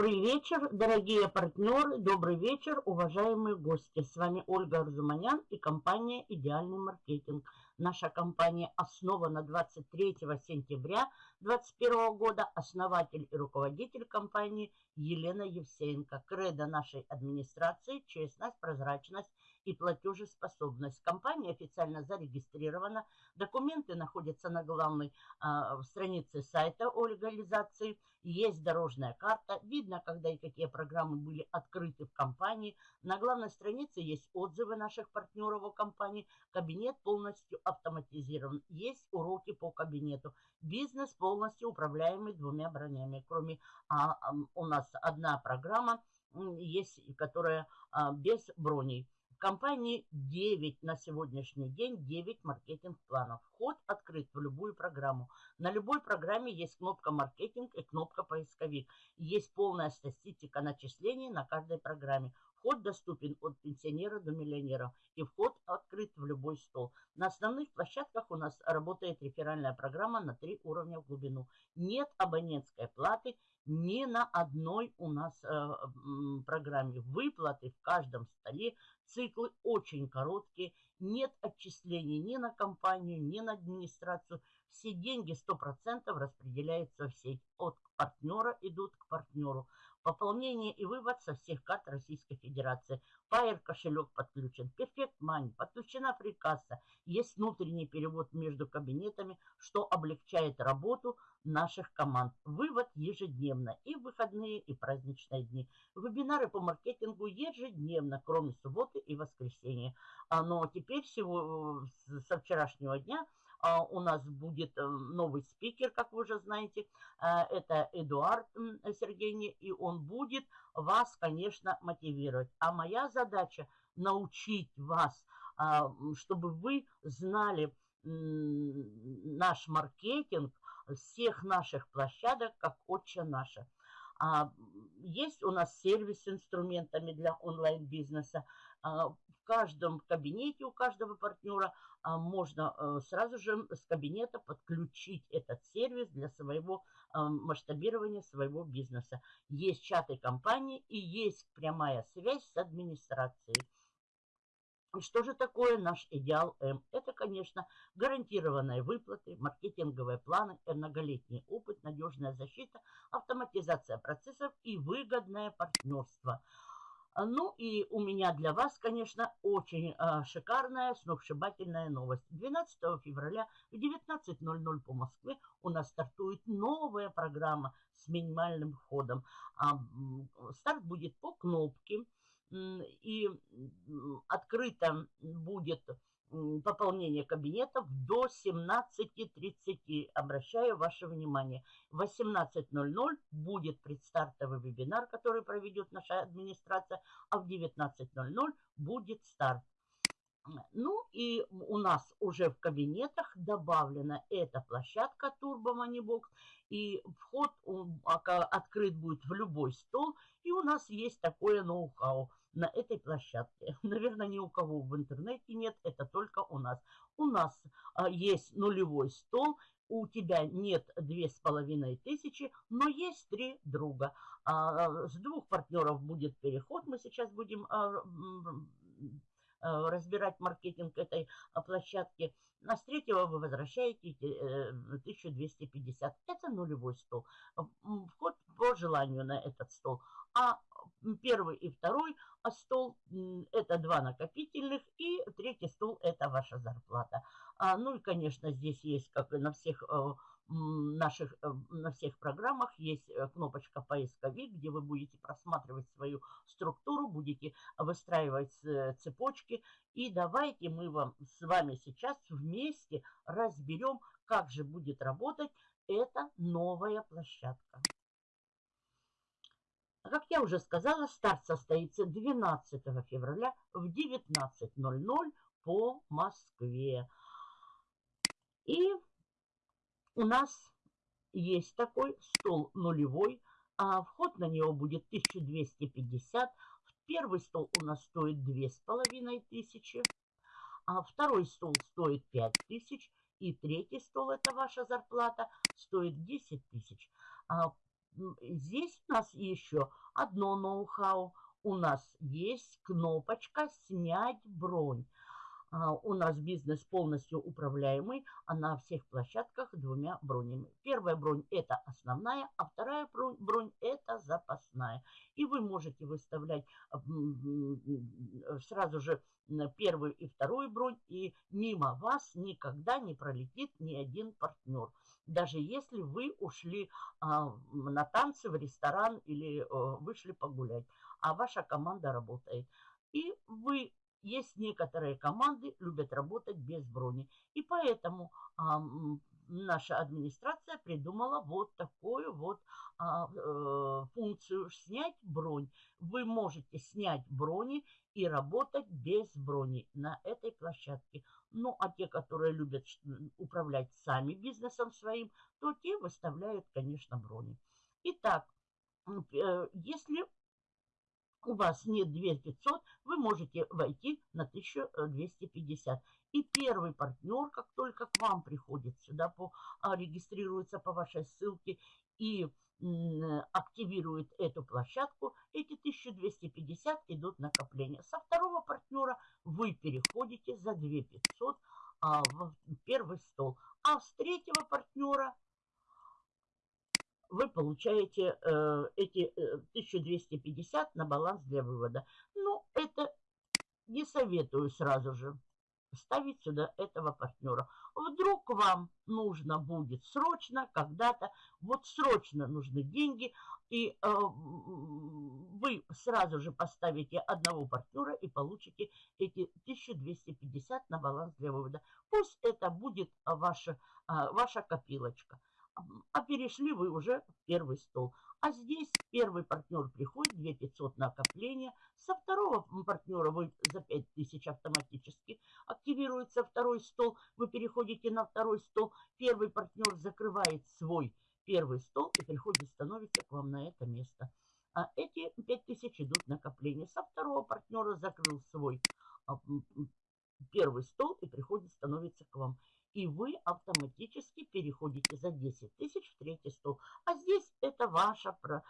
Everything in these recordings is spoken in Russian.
Добрый вечер, дорогие партнеры, добрый вечер, уважаемые гости. С вами Ольга Арзуманян и компания «Идеальный маркетинг». Наша компания основана 23 сентября 2021 года. Основатель и руководитель компании Елена Евсеенко. Кредо нашей администрации – честность, прозрачность и платежеспособность. Компания официально зарегистрирована. Документы находятся на главной э, странице сайта о легализации. Есть дорожная карта. Видно, когда и какие программы были открыты в компании. На главной странице есть отзывы наших партнеров о компании. Кабинет полностью автоматизирован. Есть уроки по кабинету. Бизнес полностью управляемый двумя бронями. Кроме а, у нас одна программа есть, которая а, без броней. В компании 9 на сегодняшний день, 9 маркетинг-планов. Вход открыт в любую программу. На любой программе есть кнопка маркетинг и кнопка поисковик. Есть полная статистика начислений на каждой программе. Вход доступен от пенсионера до миллионера. И вход открыт в любой стол. На основных площадках у нас работает реферальная программа на три уровня в глубину. Нет абонентской платы ни на одной у нас э, программе. Выплаты в каждом столе. Циклы очень короткие. Нет отчислений ни на компанию, ни на администрацию. Все деньги 100% распределяются в сеть. От партнера идут к партнеру. Пополнение и вывод со всех карт Российской Федерации. Пайер кошелек подключен. Perfect Money. Подключена прикасса. Есть внутренний перевод между кабинетами, что облегчает работу наших команд. Вывод ежедневно. И в выходные, и праздничные дни. Вебинары по маркетингу ежедневно, кроме субботы и воскресенья. А, но теперь всего со вчерашнего дня а, у нас будет э, новый спикер, как вы уже знаете. А, это Эдуард Сергеевич, и он будет вас, конечно, мотивировать. А моя задача научить вас, а, чтобы вы знали наш маркетинг всех наших площадок, как отче наша. Есть у нас сервис с инструментами для онлайн-бизнеса. Каждом кабинете у каждого партнера а, можно э, сразу же с кабинета подключить этот сервис для своего а, масштабирования своего бизнеса. Есть чаты компании и есть прямая связь с администрацией. Что же такое наш идеал М? Это, конечно, гарантированные выплаты, маркетинговые планы, многолетний опыт, надежная защита, автоматизация процессов и выгодное партнерство – ну и у меня для вас, конечно, очень э, шикарная, сногсшибательная новость. 12 февраля в 19.00 по Москве у нас стартует новая программа с минимальным входом. А, старт будет по кнопке и открыто будет пополнение кабинетов до 17.30. Обращаю ваше внимание. В 18.00 будет предстартовый вебинар, который проведет наша администрация, а в 19.00 будет старт. Ну и у нас уже в кабинетах добавлена эта площадка Turbo Moneybox. И вход открыт будет в любой стол. И у нас есть такое ноу-хау на этой площадке. Наверное, ни у кого в интернете нет, это нас. У нас а, есть нулевой стол, у тебя нет две с половиной тысячи, но есть три друга. А, с двух партнеров будет переход, мы сейчас будем а, разбирать маркетинг этой площадки. А с третьего вы возвращаете 1250. Э, это нулевой стол. Вход по желанию на этот стол. А первый и второй стол – это два накопительных, и третий стол – это ваша зарплата. А, ну и, конечно, здесь есть, как и на всех э, наших, э, на всех программах, есть э, кнопочка поисковик, где вы будете просматривать свою структуру, будете выстраивать цепочки. И давайте мы вам с вами сейчас вместе разберем, как же будет работать эта новая площадка. Как я уже сказала, старт состоится 12 февраля в 19.00 по Москве. И у нас есть такой стол нулевой, а вход на него будет 1250. Первый стол у нас стоит 2500, а второй стол стоит 5000, и третий стол, это ваша зарплата, стоит 10 тысяч. А здесь у нас еще одно ноу-хау. У нас есть кнопочка «Снять бронь». А, у нас бизнес полностью управляемый, а на всех площадках двумя бронями. Первая бронь – это основная, а вторая бронь, бронь – это запасная. И вы можете выставлять сразу же первую и вторую бронь, и мимо вас никогда не пролетит ни один партнер. Даже если вы ушли а, на танцы в ресторан или а, вышли погулять, а ваша команда работает. И вы есть некоторые команды, любят работать без брони. И поэтому а, наша администрация придумала вот такую вот а, э, функцию снять бронь. Вы можете снять брони и работать без брони на этой площадке. Ну, а те, которые любят управлять сами бизнесом своим, то те выставляют, конечно, брони. Итак, э, если у вас нет 2500, вы можете войти на 1250. И первый партнер, как только к вам приходит сюда, по, а, регистрируется по вашей ссылке и активирует эту площадку, эти 1250 идут накопления. Со второго партнера вы переходите за 2500 а, в первый стол. А с третьего партнера вы получаете э, эти э, 1250 на баланс для вывода. Ну, это не советую сразу же ставить сюда этого партнера. Вдруг вам нужно будет срочно, когда-то, вот срочно нужны деньги, и э, вы сразу же поставите одного партнера и получите эти 1250 на баланс для вывода. Пусть это будет ваша, а, ваша копилочка а перешли вы уже в первый стол. А здесь первый партнер приходит, 2500 накопления. Со второго партнера вы за 5000 автоматически активируется второй стол. Вы переходите на второй стол. Первый партнер закрывает свой первый стол и приходит, становится к вам на это место. А эти 5000 идут накопления. Со второго партнера закрыл свой а, первый стол и приходит, становится к вам и вы автоматически переходите за 10 тысяч в третий стол. А здесь это ваша э,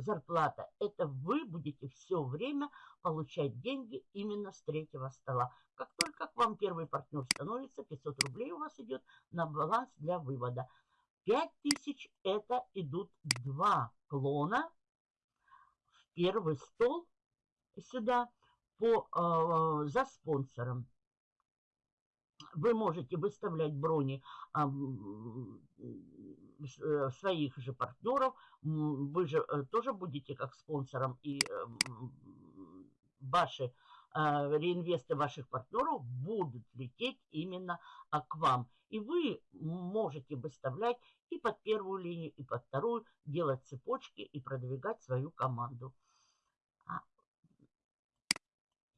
зарплата. Это вы будете все время получать деньги именно с третьего стола. Как только к вам первый партнер становится, 500 рублей у вас идет на баланс для вывода. 5000 это идут два клона в первый стол сюда по, э, за спонсором вы можете выставлять брони а, своих же партнеров. Вы же э, тоже будете как спонсором и э, ваши а, реинвесты ваших партнеров будут лететь именно а, к вам. И вы можете выставлять и под первую линию, и под вторую, делать цепочки и продвигать свою команду.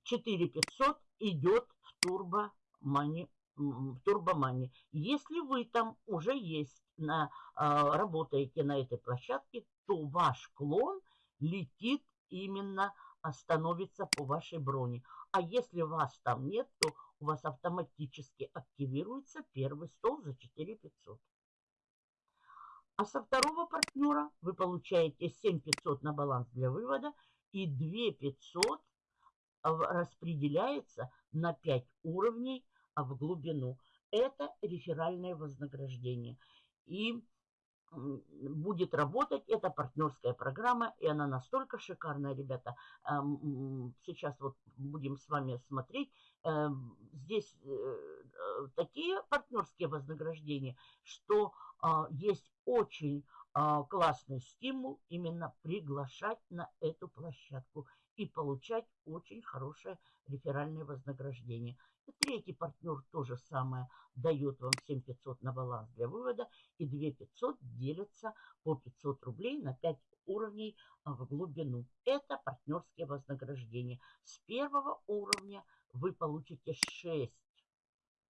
4500 идет в турбо мани в турбомане. Если вы там уже есть, на, а, работаете на этой площадке, то ваш клон летит именно, становится по вашей броне. А если вас там нет, то у вас автоматически активируется первый стол за 4500. А со второго партнера вы получаете 7500 на баланс для вывода и 2500 распределяется на 5 уровней а в глубину. Это реферальное вознаграждение. И будет работать эта партнерская программа, и она настолько шикарная, ребята. Сейчас вот будем с вами смотреть. Эм, здесь э, э, такие партнерские вознаграждения, что а, есть очень а, классный стимул именно приглашать на эту площадку и получать очень хорошее реферальное вознаграждение. И третий партнер то же самое дает вам 7500 на баланс для вывода и 2500 делятся по 500 рублей на 5 уровней а, в глубину. Это партнерские вознаграждения. С первого уровня вы получите 6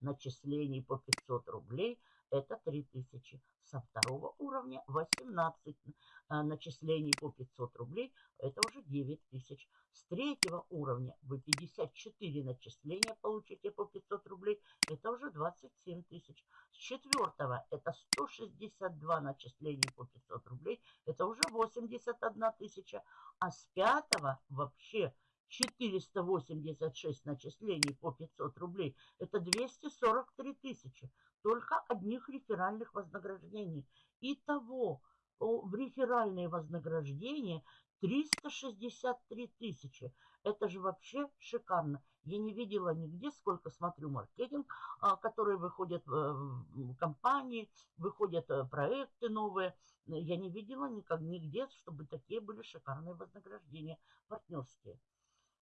начислений по 500 рублей. Это 3000. Со второго уровня 18 а, начислений по 500 рублей, это уже 9 тысяч. С третьего уровня вы 54 начисления получите по 500 рублей, это уже 27 тысяч. С четвертого это 162 начисления по 500 рублей, это уже 81 тысяча. А с пятого вообще 486 начислений по 500 рублей, это 243 тысячи. Только одних реферальных вознаграждений. Итого в реферальные вознаграждения 363 тысячи. Это же вообще шикарно. Я не видела нигде, сколько смотрю маркетинг, а, которые выходят в компании, выходят э, проекты новые. Я не видела никак, нигде, чтобы такие были шикарные вознаграждения партнерские.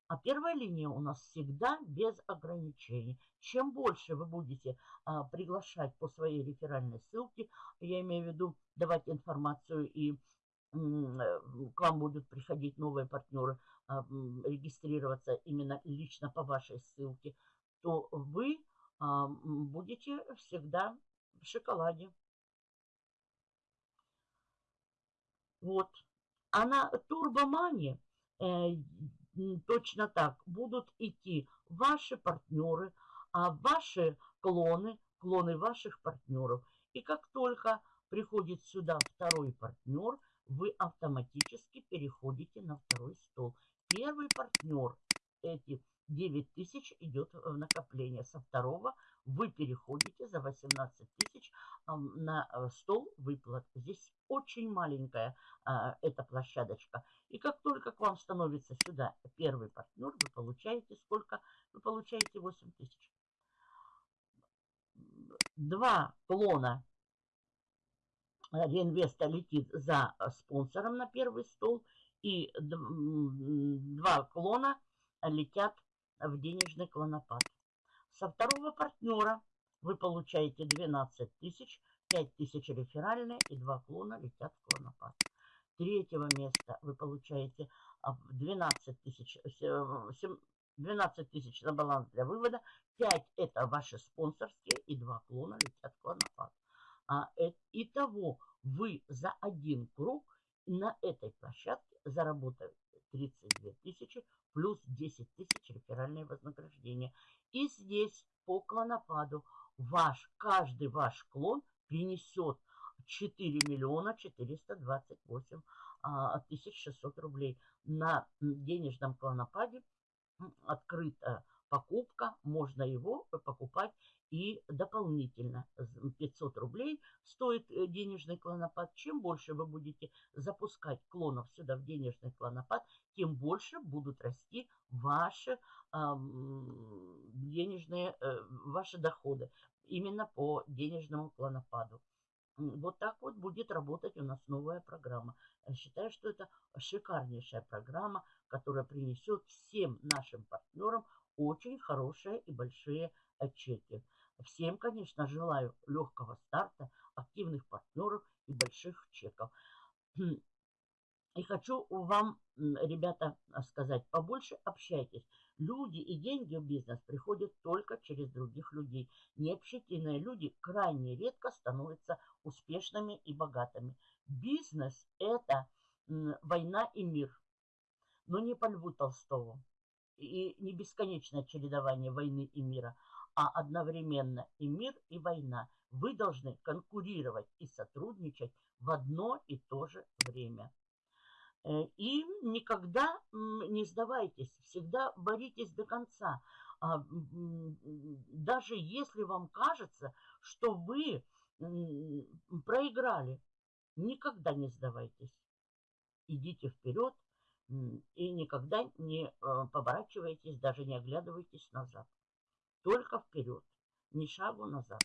А первая линия у нас всегда без ограничений. Чем больше вы будете а, приглашать по своей реферальной ссылке, я имею в виду давать информацию и э, к вам будут приходить новые партнеры, а, регистрироваться именно лично по вашей ссылке, то вы а, будете всегда в шоколаде. Вот. А на турбомане э, точно так будут идти ваши партнеры, а ваши клоны, клоны ваших партнеров. И как только приходит сюда второй партнер, вы автоматически переходите на второй стол. Первый партнер, эти 9 тысяч идет в накопление. Со второго вы переходите за 18 тысяч на э, стол выплат. Здесь очень маленькая а, эта площадочка. И как только к вам становится сюда первый партнер, вы получаете сколько? Вы получаете 8 тысяч. Два клона реинвеста летит за спонсором на первый стол. И два клона летят в денежный клонопад. Со второго партнера вы получаете 12 тысяч, 5 тысяч реферальные и два клона летят в клонопад. Третьего места вы получаете 12 а, тысяч, 12 тысяч на баланс для вывода, 5 это ваши спонсорские и два клона летят в клонопад. А, э, итого вы за один круг на этой площадке заработаете 32 тысячи плюс 10 тысяч реферальное вознаграждение. И здесь по клонопаду ваш, каждый ваш клон принесет 4 миллиона 428 а, тысяч 600 рублей. На денежном клонопаде открыта покупка, можно его покупать и дополнительно 500 рублей стоит э, денежный клонопад. Чем больше вы будете запускать клонов сюда в денежный клонопад, тем больше будут расти ваши э, денежные, э, ваши доходы именно по денежному клонопаду. Вот так вот будет работать у нас новая программа. Я считаю, что это шикарнейшая программа, которая принесет всем нашим партнерам очень хорошие и большие чеки. Всем, конечно, желаю легкого старта, активных партнеров и больших чеков. И хочу вам, ребята, сказать, побольше общайтесь. Люди и деньги в бизнес приходят только через других людей. Необщительные люди крайне редко становятся успешными и богатыми. Бизнес – это война и мир. Но не по Льву Толстову. И не бесконечное чередование войны и мира, а одновременно и мир, и война. Вы должны конкурировать и сотрудничать в одно и то же время. Э, и никогда не сдавайтесь, всегда боритесь до конца. А, даже если вам кажется, что вы проиграли, никогда не сдавайтесь. Идите вперед и никогда не э, поворачивайтесь, даже не оглядывайтесь назад. Только вперед, ни шагу назад.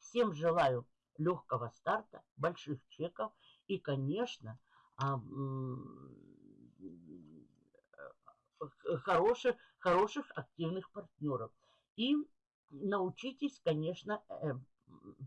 Всем желаю легкого старта, больших чеков и, конечно, а, хороших, хороших активных партнеров. И научитесь, конечно, э,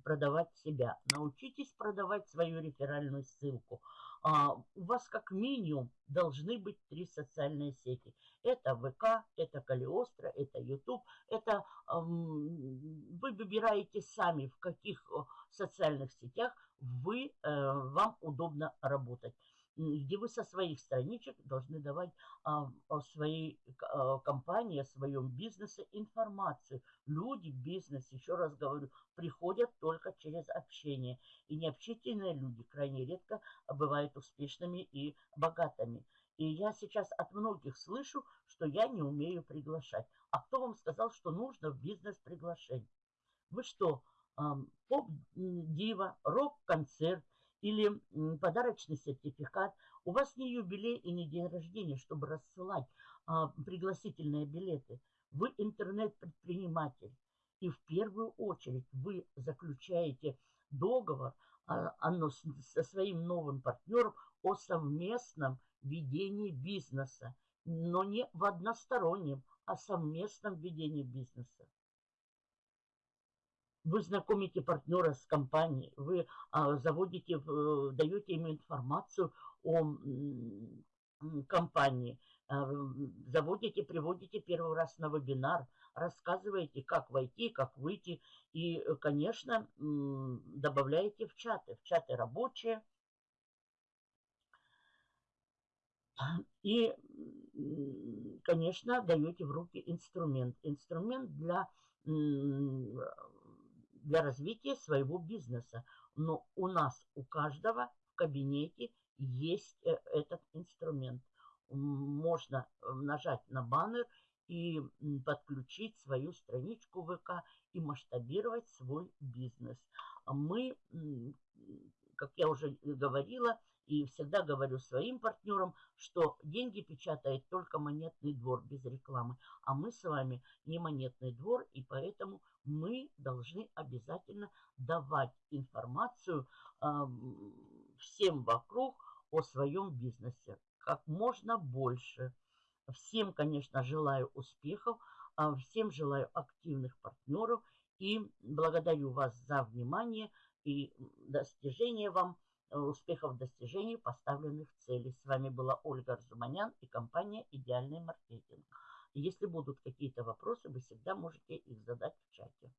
продавать себя. Научитесь продавать свою реферальную ссылку. А, у вас как минимум должны быть три социальные сети. Это ВК, это Калиостро, это YouTube. Это вы выбираете сами, в каких социальных сетях вы, э, вам удобно работать где вы со своих страничек должны давать а, о своей а, компании, о своем бизнесе информацию. Люди в бизнесе, еще раз говорю, приходят только через общение. И необщительные люди крайне редко бывают успешными и богатыми. И я сейчас от многих слышу, что я не умею приглашать. А кто вам сказал, что нужно в бизнес приглашать? Вы что, поп-дива, рок-концерт, или подарочный сертификат. У вас не юбилей и не день рождения, чтобы рассылать а, пригласительные билеты. Вы интернет-предприниматель. И в первую очередь вы заключаете договор а, оно, со своим новым партнером о совместном ведении бизнеса. Но не в одностороннем, а совместном ведении бизнеса. Вы знакомите партнера с компанией, вы а, заводите, э, даете ему информацию о компании, а, заводите, приводите первый раз на вебинар, рассказываете, как войти, как выйти. И, конечно, добавляете в чаты, в чаты рабочие. И, конечно, даете в руки инструмент. Инструмент для для развития своего бизнеса. Но у нас, у каждого в кабинете есть э, этот инструмент. Можно э, нажать на баннер и подключить свою страничку ВК и масштабировать свой бизнес. Мы, как я уже говорила, и всегда говорю своим партнерам, что деньги печатает только монетный двор без рекламы. А мы с вами не монетный двор, и поэтому мы должны обязательно давать информацию э, всем вокруг о своем бизнесе. Как можно больше. Всем, конечно, желаю успехов, э, всем желаю активных партнеров и благодарю вас за внимание и достижения вам Э, успехов в поставленных целей. С вами была Ольга Арзуманян и компания «Идеальный маркетинг». Если будут какие-то вопросы, вы всегда можете их задать в чате.